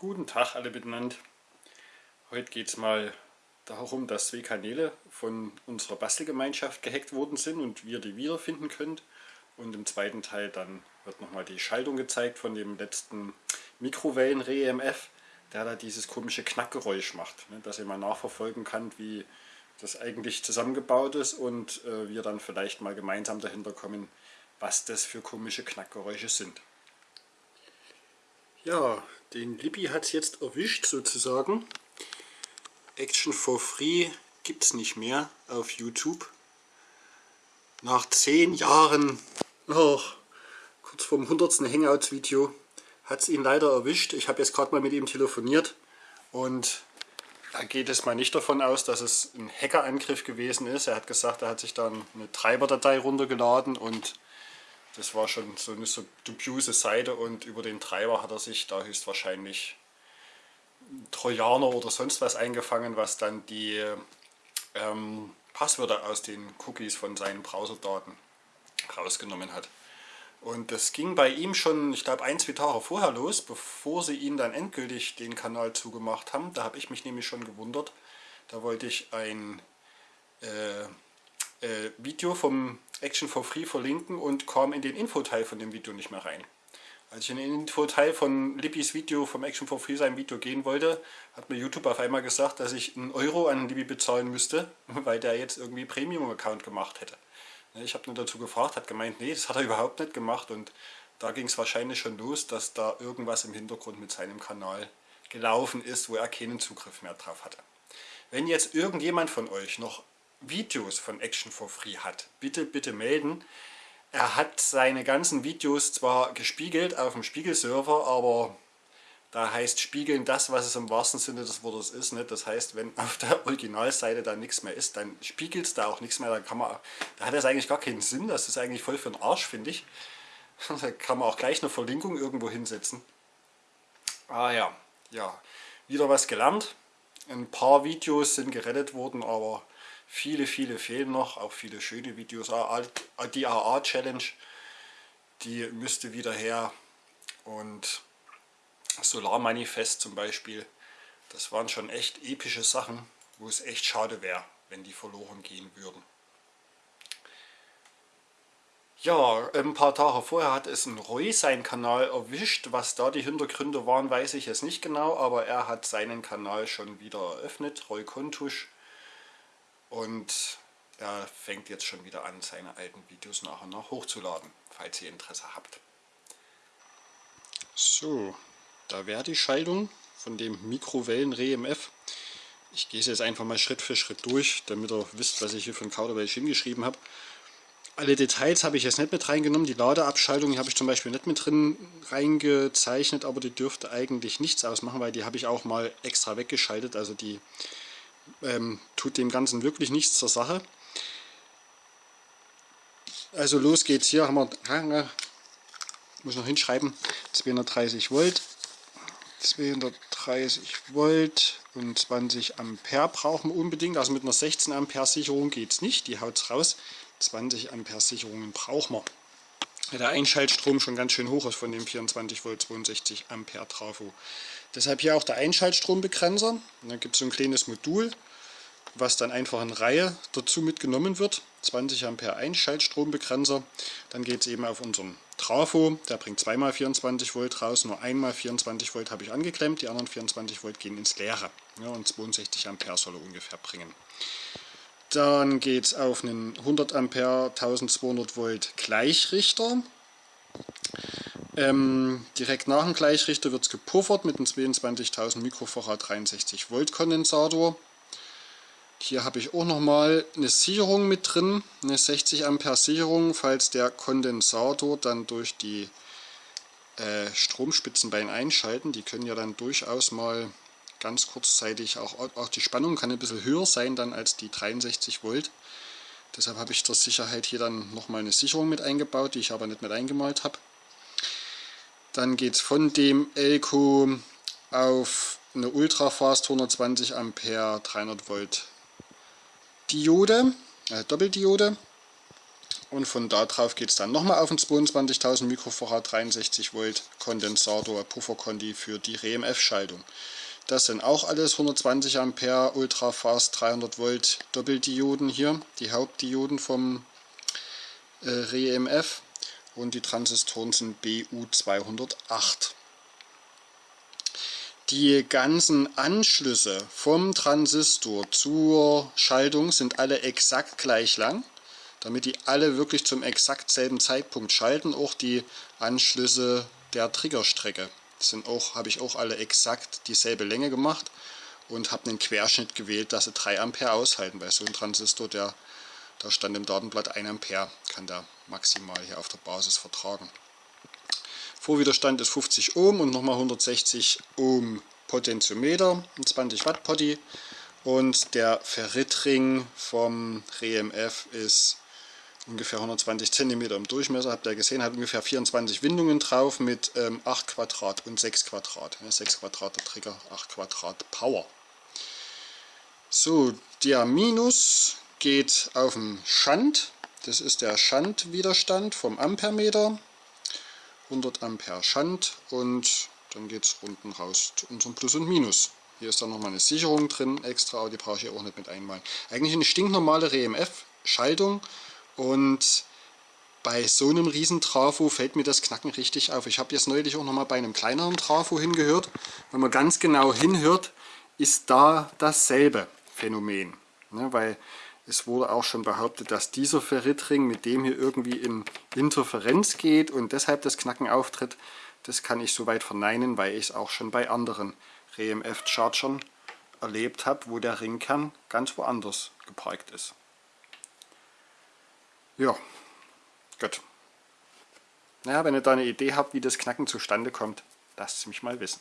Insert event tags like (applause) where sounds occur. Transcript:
Guten Tag alle miteinander. Heute geht es mal darum, dass zwei Kanäle von unserer Bastelgemeinschaft gehackt worden sind und wir die wiederfinden können. Und im zweiten Teil dann wird nochmal die Schaltung gezeigt von dem letzten Mikrowellen-Re-EMF, der da dieses komische Knackgeräusch macht. Ne, dass ihr mal nachverfolgen kann, wie das eigentlich zusammengebaut ist und äh, wir dann vielleicht mal gemeinsam dahinter kommen, was das für komische Knackgeräusche sind. Ja, den Libby hat es jetzt erwischt sozusagen. Action for Free gibt es nicht mehr auf YouTube. Nach zehn Jahren, oh, kurz vorm 100. Hangouts-Video, hat es ihn leider erwischt. Ich habe jetzt gerade mal mit ihm telefoniert und da geht es mal nicht davon aus, dass es ein Hackerangriff gewesen ist. Er hat gesagt, er hat sich dann eine Treiberdatei runtergeladen und das war schon so eine dubiose Seite und über den Treiber hat er sich da höchstwahrscheinlich Trojaner oder sonst was eingefangen, was dann die ähm, Passwörter aus den Cookies von seinen Browserdaten rausgenommen hat. Und das ging bei ihm schon, ich glaube, ein, zwei Tage vorher los, bevor sie ihn dann endgültig den Kanal zugemacht haben. Da habe ich mich nämlich schon gewundert. Da wollte ich ein äh, äh, Video vom Action for Free verlinken und kam in den Infoteil von dem Video nicht mehr rein. Als ich in den Infoteil von Libbys Video vom Action for Free sein Video gehen wollte, hat mir YouTube auf einmal gesagt, dass ich einen Euro an Libby bezahlen müsste, (laughs) weil der jetzt irgendwie Premium-Account gemacht hätte. Ich habe nur dazu gefragt, hat gemeint, nee, das hat er (laughs) überhaupt nicht gemacht und da ging es wahrscheinlich schon los, dass da irgendwas im Hintergrund mit seinem Kanal gelaufen ist, wo er keinen Zugriff mehr drauf hatte. Wenn jetzt irgendjemand von euch noch Videos von Action for Free hat, bitte, bitte melden. Er hat seine ganzen Videos zwar gespiegelt auf dem Spiegelserver, aber da heißt spiegeln das, was es im wahrsten Sinne des Wortes ist. Nicht? Das heißt, wenn auf der Originalseite da nichts mehr ist, dann spiegelt es da auch nichts mehr. Da, kann man, da hat es eigentlich gar keinen Sinn. Das ist eigentlich voll für den Arsch, finde ich. (laughs) Da kann man auch gleich eine Verlinkung irgendwo hinsetzen. Ah ja, ja, wieder was gelernt. Ein paar Videos sind gerettet worden, aber Viele, viele fehlen noch, auch viele schöne Videos. Die AA-Challenge, die müsste wieder her. Und Solarmanifest zum Beispiel, das waren schon echt epische Sachen, wo es echt schade wäre, wenn die verloren gehen würden. Ja, ein paar Tage vorher hat es ein Roy seinen Kanal erwischt. Was da die Hintergründe waren, weiß ich jetzt nicht genau, aber er hat seinen Kanal schon wieder eröffnet, Roy Kontusch und er fängt jetzt schon wieder an, seine alten Videos nach und nach hochzuladen, falls ihr Interesse habt. So, da wäre die Schaltung von dem Mikrowellen-REMF. Ich gehe es jetzt einfach mal Schritt für Schritt durch, damit ihr wisst, was ich hier ein Kauderwelsch hingeschrieben habe. Alle Details habe ich jetzt nicht mit reingenommen. Die Ladeabschaltung habe ich zum Beispiel nicht mit drin reingezeichnet, aber die dürfte eigentlich nichts ausmachen, weil die habe ich auch mal extra weggeschaltet. Also die ähm, tut dem Ganzen wirklich nichts zur Sache. Also los geht's hier, haben wir, muss noch hinschreiben, 230 Volt, 230 Volt und 20 Ampere brauchen wir unbedingt. Also mit einer 16 Ampere Sicherung geht es nicht, die haut es raus. 20 Ampere Sicherungen brauchen wir. Der Einschaltstrom schon ganz schön hoch ist von dem 24 Volt 62 Ampere Trafo. Deshalb hier auch der Einschaltstrombegrenzer. Und dann gibt es so ein kleines Modul, was dann einfach in Reihe dazu mitgenommen wird. 20 Ampere Einschaltstrombegrenzer. Dann geht es eben auf unseren Trafo, der bringt zweimal 24 Volt raus, nur einmal 24 Volt habe ich angeklemmt, die anderen 24 Volt gehen ins Leere. Ja, und 62 Ampere soll er ungefähr bringen. Dann geht es auf einen 100 Ampere 1200 Volt Gleichrichter. Ähm, direkt nach dem Gleichrichter wird es gepuffert mit einem 22.000 Mikrofarad 63 Volt Kondensator. Hier habe ich auch nochmal eine Sicherung mit drin, eine 60 Ampere Sicherung, falls der Kondensator dann durch die äh, Stromspitzen beim Einschalten, die können ja dann durchaus mal ganz kurzzeitig, auch, auch die Spannung kann ein bisschen höher sein dann als die 63 Volt. Deshalb habe ich zur Sicherheit hier dann nochmal eine Sicherung mit eingebaut, die ich aber nicht mit eingemalt habe. Dann geht es von dem Elko auf eine Ultrafast 120 Ampere 300 Volt Diode, äh, Doppeldiode. und von da drauf geht es dann nochmal auf den 22.000 Mikrofarad 63 Volt Kondensator Pufferkonti für die REMF-Schaltung. Das sind auch alles 120 Ampere Ultrafast 300 Volt Doppeldioden hier, die Hauptdioden vom äh, REMF und die Transistoren sind BU208. Die ganzen Anschlüsse vom Transistor zur Schaltung sind alle exakt gleich lang damit die alle wirklich zum exakt selben Zeitpunkt schalten. Auch die Anschlüsse der Triggerstrecke sind auch, habe ich auch alle exakt dieselbe Länge gemacht und habe einen Querschnitt gewählt, dass sie 3 Ampere aushalten, weil so ein Transistor, der da stand im Datenblatt 1 Ampere, kann der maximal hier auf der Basis vertragen. Vorwiderstand ist 50 Ohm und nochmal 160 Ohm Potentiometer, ein 20 Watt Potti und der Ferritring vom REMF ist ungefähr 120 cm im Durchmesser, habt ihr gesehen, hat ungefähr 24 Windungen drauf mit ähm, 8 Quadrat und 6 Quadrat. Ja, 6 Quadrat der Trigger, 8 Quadrat Power. So, der Minus geht auf den Schand. Das ist der Schandwiderstand vom Ampermeter. 100 Ampere Schand und dann geht es unten raus zu unserem Plus und Minus. Hier ist dann nochmal eine Sicherung drin extra, aber die brauche ich auch nicht mit einmalen. Eigentlich eine stinknormale RMF-Schaltung und bei so einem riesen Trafo fällt mir das Knacken richtig auf. Ich habe jetzt neulich auch noch mal bei einem kleineren Trafo hingehört. Wenn man ganz genau hinhört, ist da dasselbe Phänomen. Ne, weil es wurde auch schon behauptet, dass dieser Ferritring mit dem hier irgendwie in Interferenz geht und deshalb das Knacken auftritt. Das kann ich soweit verneinen, weil ich es auch schon bei anderen RMF-Chargern erlebt habe, wo der Ringkern ganz woanders geparkt ist. Ja, gut. Naja, wenn ihr da eine Idee habt, wie das Knacken zustande kommt, lasst es mich mal wissen.